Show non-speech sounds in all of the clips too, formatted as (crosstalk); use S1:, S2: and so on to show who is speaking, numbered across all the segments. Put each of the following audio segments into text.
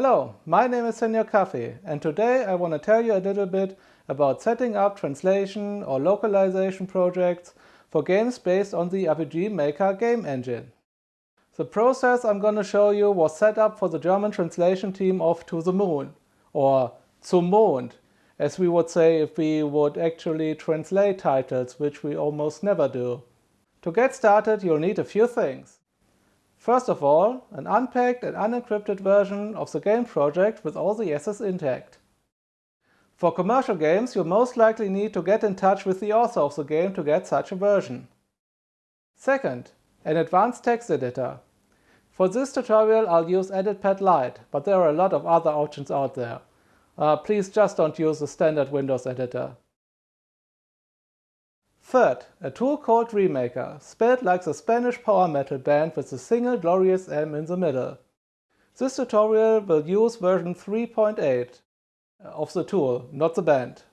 S1: Hello, my name is Senor Kaffee and today I want to tell you a little bit about setting up translation or localization projects for games based on the RPG Maker game engine. The process I'm going to show you was set up for the German translation team of To the Moon, or Zum Mond, as we would say if we would actually translate titles, which we almost never do. To get started, you'll need a few things. First of all, an unpacked and unencrypted version of the game project with all the assets intact. For commercial games, you'll most likely need to get in touch with the author of the game to get such a version. Second, an advanced text editor. For this tutorial I'll use EditPad Lite, but there are a lot of other options out there. Uh, please just don't use the standard Windows editor. Third, a tool called Dreamaker, spelled like the Spanish power metal band with a single glorious M in the middle. This tutorial will use version 3.8 of the tool, not the band.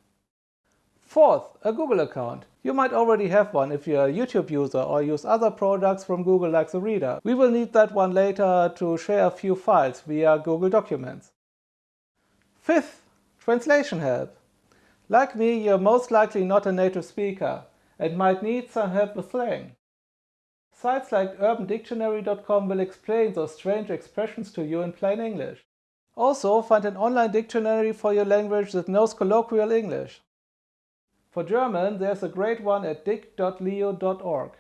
S1: Fourth, a Google account. You might already have one if you're a YouTube user or use other products from Google like the Reader. We will need that one later to share a few files via Google Documents. Fifth, translation help. Like me, you're most likely not a native speaker and might need some help with slang. Sites like urbandictionary.com will explain those strange expressions to you in plain English. Also, find an online dictionary for your language that knows colloquial English. For German, there's a great one at dict.leo.org.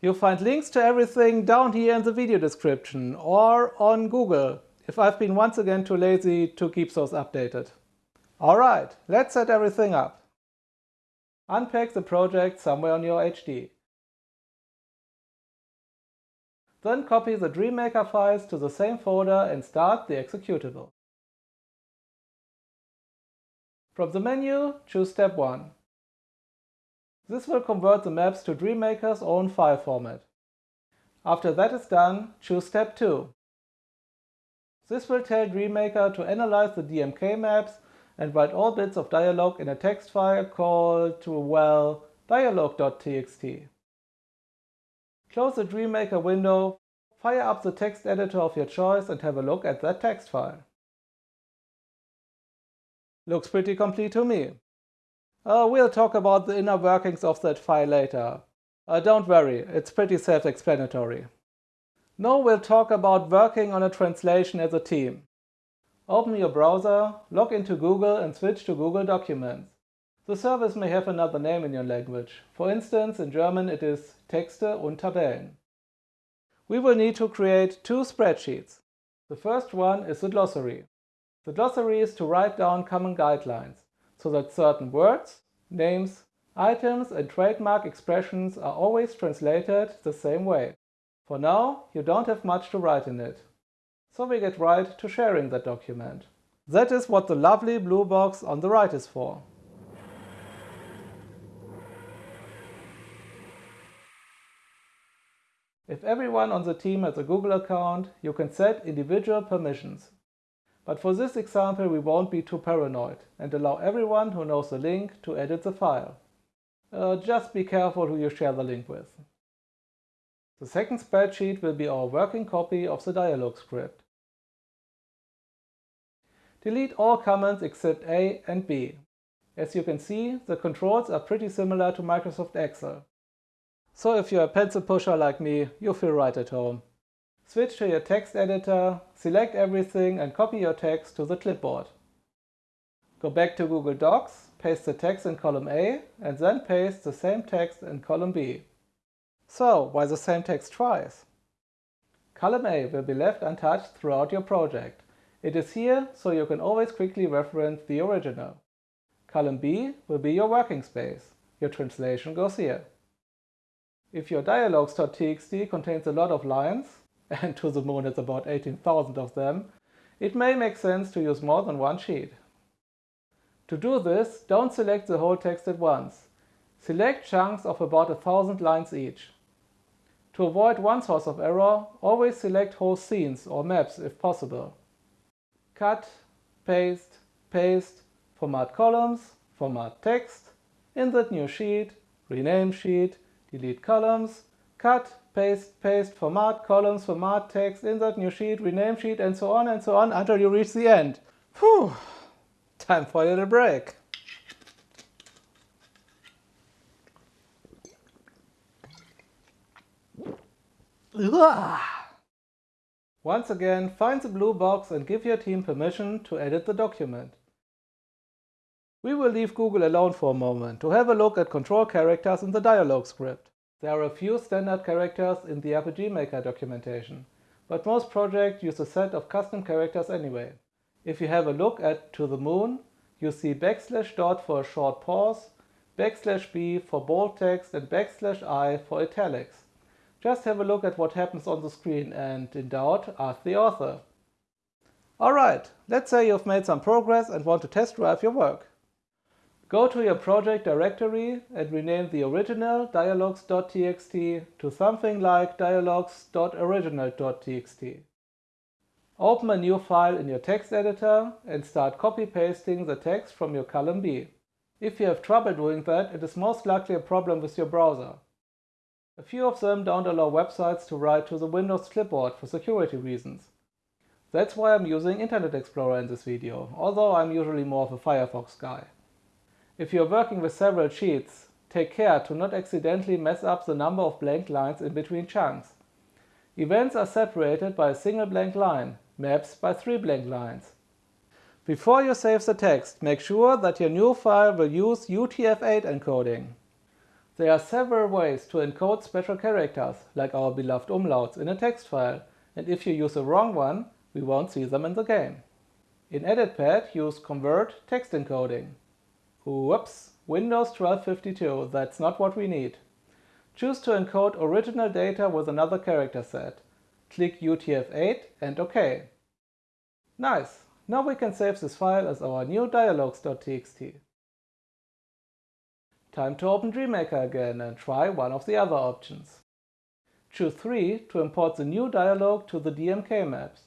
S1: You'll find links to everything down here in the video description or on Google, if I've been once again too lazy to keep those updated. Alright, let's set everything up. Unpack the project somewhere on your HD. Then copy the Dreamaker files to the same folder and start the executable. From the menu, choose Step 1. This will convert the maps to Dreamaker's own file format. After that is done, choose Step 2. This will tell Dreamaker to analyze the DMK maps and write all bits of dialog in a text file called, to well, dialog.txt. Close the Dreamaker window, fire up the text editor of your choice and have a look at that text file. Looks pretty complete to me. Uh, we'll talk about the inner workings of that file later. Uh, don't worry, it's pretty self-explanatory. Now we'll talk about working on a translation as a team. Open your browser, log into Google and switch to Google Documents. The service may have another name in your language. For instance, in German it is Texte und Tabellen. We will need to create two spreadsheets. The first one is the glossary. The glossary is to write down common guidelines, so that certain words, names, items and trademark expressions are always translated the same way. For now, you don't have much to write in it. So we get right to sharing that document. That is what the lovely blue box on the right is for. If everyone on the team has a Google account, you can set individual permissions. But for this example we won't be too paranoid and allow everyone who knows the link to edit the file. Uh, just be careful who you share the link with. The second spreadsheet will be our working copy of the dialog script. Delete all comments except A and B. As you can see, the controls are pretty similar to Microsoft Excel. So if you're a pencil pusher like me, you'll feel right at home. Switch to your text editor, select everything and copy your text to the clipboard. Go back to Google Docs, paste the text in column A and then paste the same text in column B. So, why the same text twice? Column A will be left untouched throughout your project. It is here so you can always quickly reference the original. Column B will be your working space. Your translation goes here. If your dialogs.txt contains a lot of lines, (laughs) and to the moon is about 18,000 of them, it may make sense to use more than one sheet. To do this, don't select the whole text at once. Select chunks of about a thousand lines each. To avoid one source of error, always select whole scenes or maps if possible. Cut, paste, paste, format columns, format text, insert new sheet, rename sheet, delete columns, cut, paste, paste, format, columns, format, text, insert new sheet, rename sheet, and so on and so on until you reach the end. Whew, time for a little break. Ugh. Once again, find the blue box and give your team permission to edit the document. We will leave Google alone for a moment to have a look at control characters in the dialog script. There are a few standard characters in the RPG Maker documentation, but most projects use a set of custom characters anyway. If you have a look at To the Moon, you see backslash dot for a short pause, backslash b for bold text and backslash i for italics. Just have a look at what happens on the screen and, in doubt, ask the author. Alright, let's say you've made some progress and want to test drive your work. Go to your project directory and rename the original dialogs.txt to something like dialogs.original.txt. Open a new file in your text editor and start copy-pasting the text from your column B. If you have trouble doing that, it is most likely a problem with your browser. A few of them don't allow websites to write to the Windows clipboard for security reasons. That's why I'm using Internet Explorer in this video, although I'm usually more of a Firefox guy. If you're working with several sheets, take care to not accidentally mess up the number of blank lines in between chunks. Events are separated by a single blank line, maps by three blank lines. Before you save the text, make sure that your new file will use UTF-8 encoding. There are several ways to encode special characters, like our beloved umlauts, in a text file, and if you use the wrong one, we won't see them in the game. In EditPad, use Convert Text Encoding. Whoops, Windows 1252, that's not what we need. Choose to encode original data with another character set. Click UTF-8 and OK. Nice, now we can save this file as our new dialogs.txt. Time to open Dreamaker again and try one of the other options. Choose 3 to import the new dialog to the DMK maps.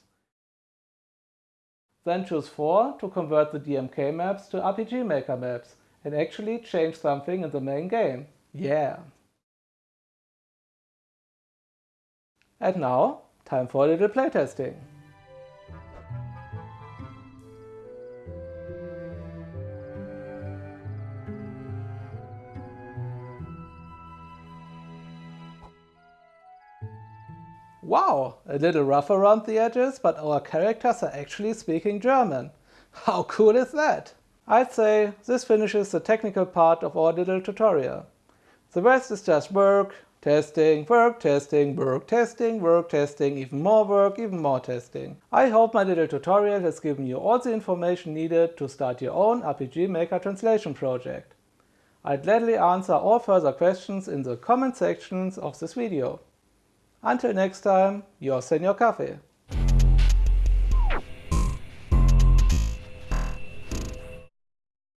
S1: Then choose 4 to convert the DMK maps to RPG Maker maps and actually change something in the main game. Yeah! And now, time for a little playtesting. Wow, a little rough around the edges, but our characters are actually speaking German. How cool is that? I'd say this finishes the technical part of our little tutorial. The rest is just work, testing, work, testing, work, testing, work, testing, even more work, even more testing. I hope my little tutorial has given you all the information needed to start your own RPG Maker translation project. I'd gladly answer all further questions in the comment sections of this video. Until next time, your Senor Cafe.